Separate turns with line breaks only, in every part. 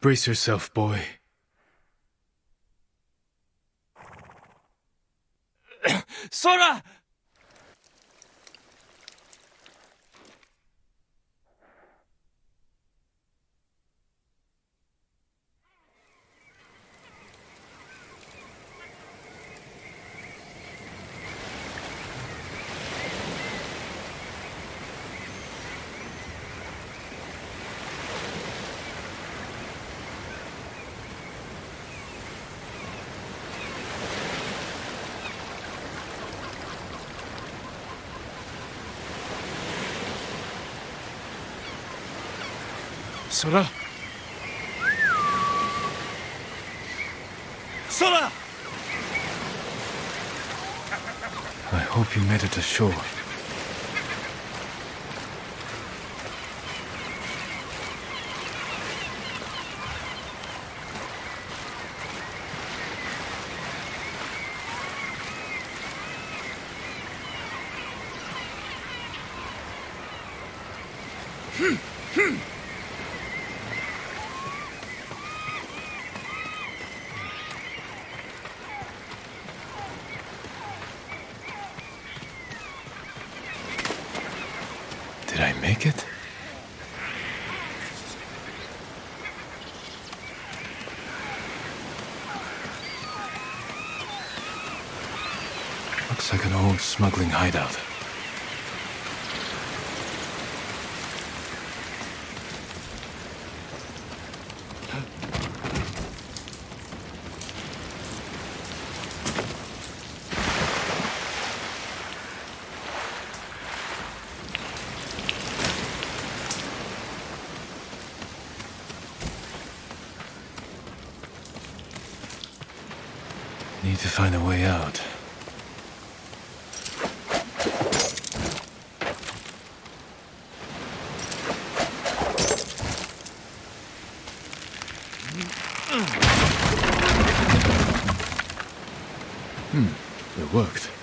Brace yourself, boy.
Sora!
Sora!
Sora!
I hope you made it to shore. Hmm, hmm. Make it? Looks like an old smuggling hideout. Need to find a way out. Hmm, it worked.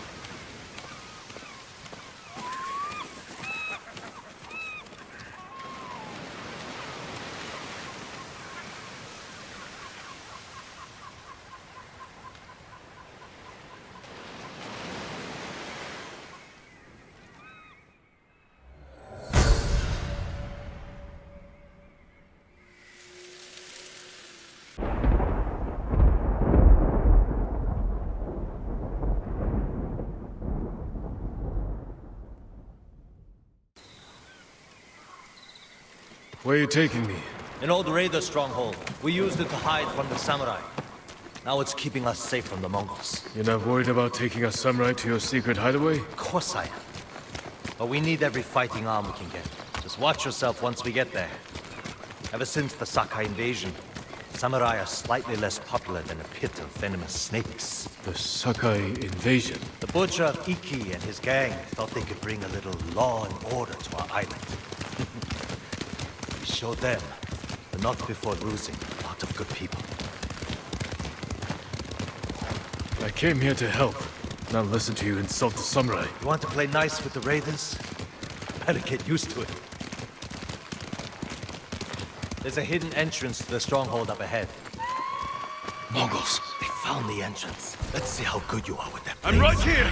Where are you taking me?
An old raider stronghold. We used it to hide from the samurai. Now it's keeping us safe from the Mongols.
You're not worried about taking a samurai to your secret hideaway?
Of course I am. But we need every fighting arm we can get. Just watch yourself once we get there. Ever since the Sakai invasion, samurai are slightly less popular than a pit of venomous snakes.
The Sakai invasion.
The butcher of Iki and his gang thought they could bring a little law and order to our island. We showed them, but not before losing a lot of good people.
I came here to help, not listen to you insult the samurai.
You want to play nice with the raiders? Better get used to it. There's a hidden entrance to the stronghold up ahead.
Mongols.
They found the entrance. Let's see how good you are with that.
I'm right here!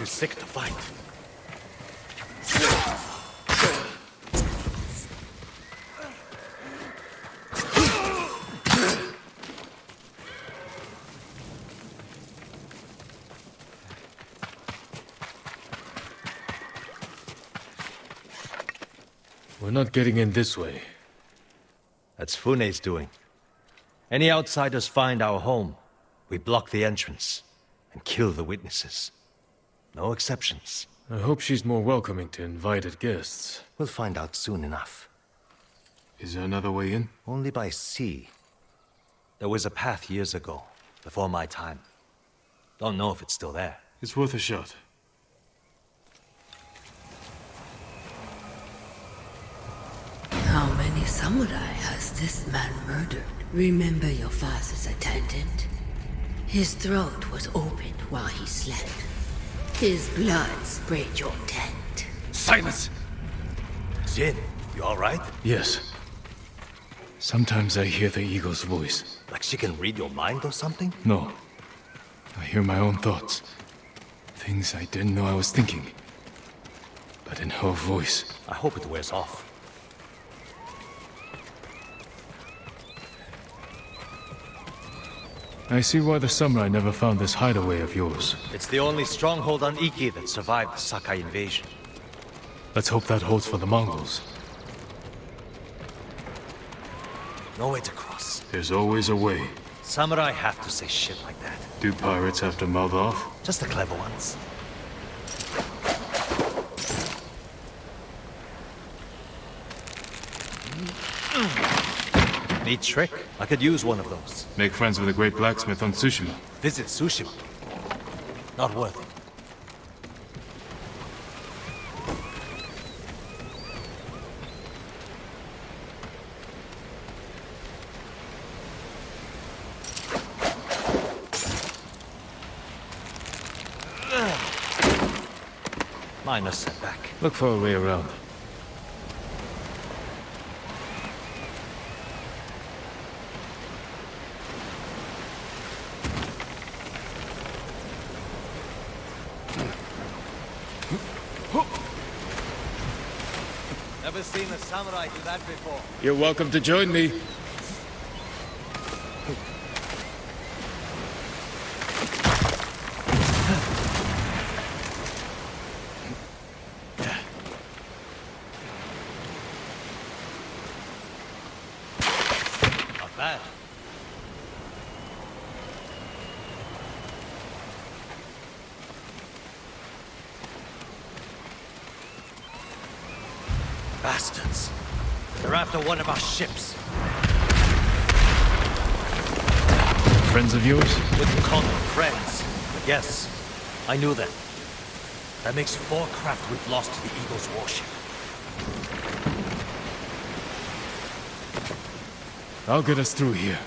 too sick to fight.
We're not getting in this way.
That's Fune's doing. Any outsiders find our home, we block the entrance and kill the witnesses. No exceptions.
I hope she's more welcoming to invited guests.
We'll find out soon enough.
Is there another way in?
Only by sea. There was a path years ago, before my time. Don't know if it's still there.
It's worth a shot.
How many samurai has this man murdered? Remember your father's attendant? His throat was opened while he slept. His blood sprayed your tent.
Silence!
Jin, you alright?
Yes. Sometimes I hear the eagle's voice.
Like she can read your mind or something?
No. I hear my own thoughts. Things I didn't know I was thinking. But in her voice.
I hope it wears off.
I see why the samurai never found this hideaway of yours.
It's the only stronghold on Iki that survived the Sakai invasion.
Let's hope that holds for the Mongols.
No way to cross.
There's always a way.
Samurai have to say shit like that.
Do pirates have to mouth off?
Just the clever ones. Neat trick. I could use one of those.
Make friends with a great blacksmith on Tsushima.
Visit Tsushima. Not worth it. Minor setback.
Look for a way around.
Never seen a samurai that before.
You're welcome to join me.
Not bad. Bastards. They're after one of our ships.
Friends of yours?
Wouldn't call them friends. Yes, I knew them. That makes four craft we've lost to the Eagle's warship.
I'll get us through here.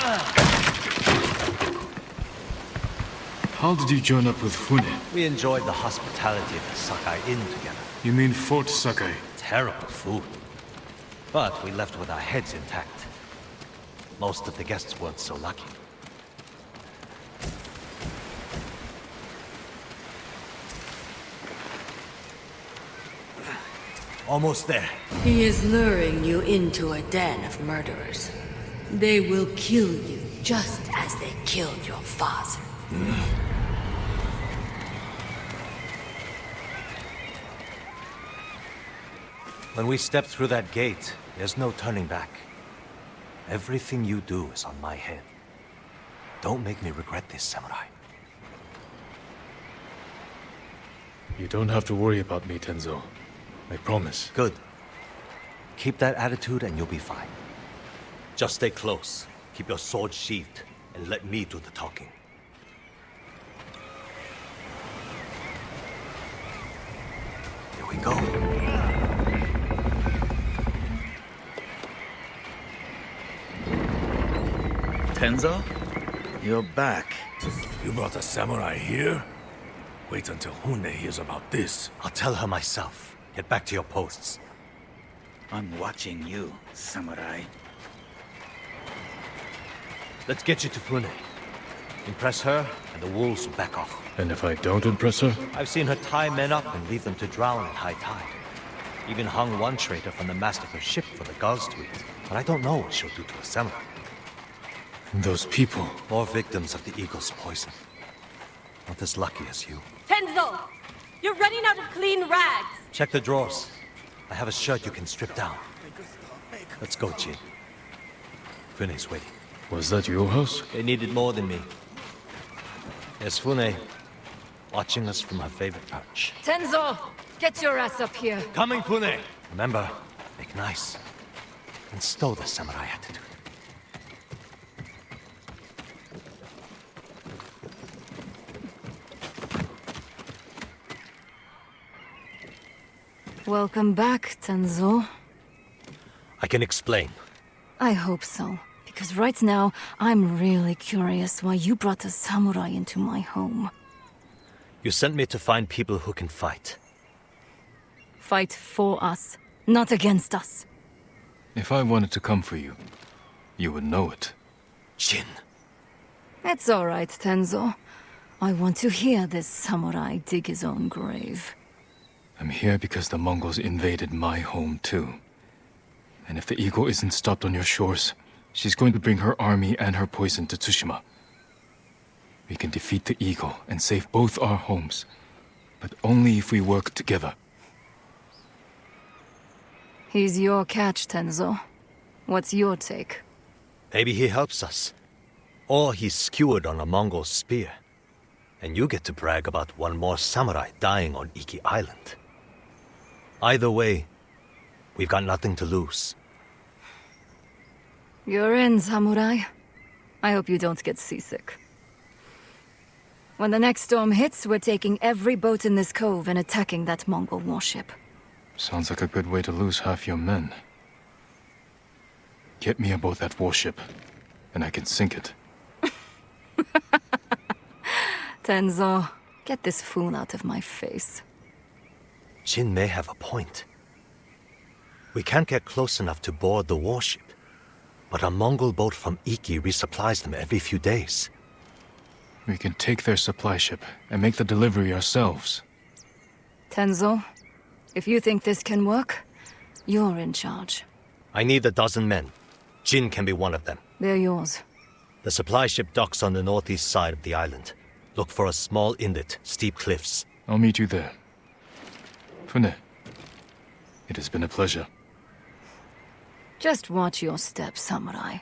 Ah. How did you join up with Fune?
We enjoyed the hospitality of the Sakai Inn together.
You mean Fort Sakai?
Terrible food. But we left with our heads intact. Most of the guests weren't so lucky. Almost there.
He is luring you into a den of murderers. They will kill you just as they killed your father. Hmm.
When we step through that gate, there's no turning back. Everything you do is on my head. Don't make me regret this, Samurai.
You don't have to worry about me, Tenzo. I promise.
Good. Keep that attitude and you'll be fine. Just stay close. Keep your sword sheathed, and let me do the talking.
Tenzo? You're back. You brought a samurai here? Wait until Fune hears about this.
I'll tell her myself. Get back to your posts.
I'm watching you, samurai.
Let's get you to Fune. Impress her, and the wolves will back off.
And if I don't impress her?
I've seen her tie men up and leave them to drown at high tide. Even hung one traitor from the mast of her ship for the gulls to eat. But I don't know what she'll do to a samurai.
Those people.
More victims of the eagle's poison. Not as lucky as you.
Tenzo! You're running out of clean rags!
Check the drawers. I have a shirt you can strip down. Let's go, Jin. Fune's waiting.
Was that your house?
They needed more than me. There's Fune, watching us from her favorite perch.
Tenzo! Get your ass up here!
Coming, Fune! Remember, make nice. And stow the samurai attitude.
Welcome back, Tenzo.
I can explain.
I hope so. Because right now, I'm really curious why you brought a samurai into my home.
You sent me to find people who can fight.
Fight for us, not against us.
If I wanted to come for you, you would know it.
Jin,
It's alright, Tenzo. I want to hear this samurai dig his own grave.
I'm here because the Mongols invaded my home too. And if the eagle isn't stopped on your shores, she's going to bring her army and her poison to Tsushima. We can defeat the eagle and save both our homes, but only if we work together.
He's your catch, Tenzo. What's your take?
maybe he helps us. Or he's skewered on a Mongol spear. And you get to brag about one more samurai dying on Iki Island. Either way, we've got nothing to lose.
You're in, samurai. I hope you don't get seasick. When the next storm hits, we're taking every boat in this cove and attacking that Mongol warship.
Sounds like a good way to lose half your men. Get me aboard that warship, and I can sink it.
Tenzo, get this fool out of my face.
Jin may have a point. We can't get close enough to board the warship. But a Mongol boat from Iki resupplies them every few days.
We can take their supply ship and make the delivery ourselves.
Tenzo, if you think this can work, you're in charge.
I need a dozen men. Jin can be one of them.
They're yours.
The supply ship docks on the northeast side of the island. Look for a small inlet, steep cliffs.
I'll meet you there. Fune, it has been a pleasure.
Just watch your step, samurai.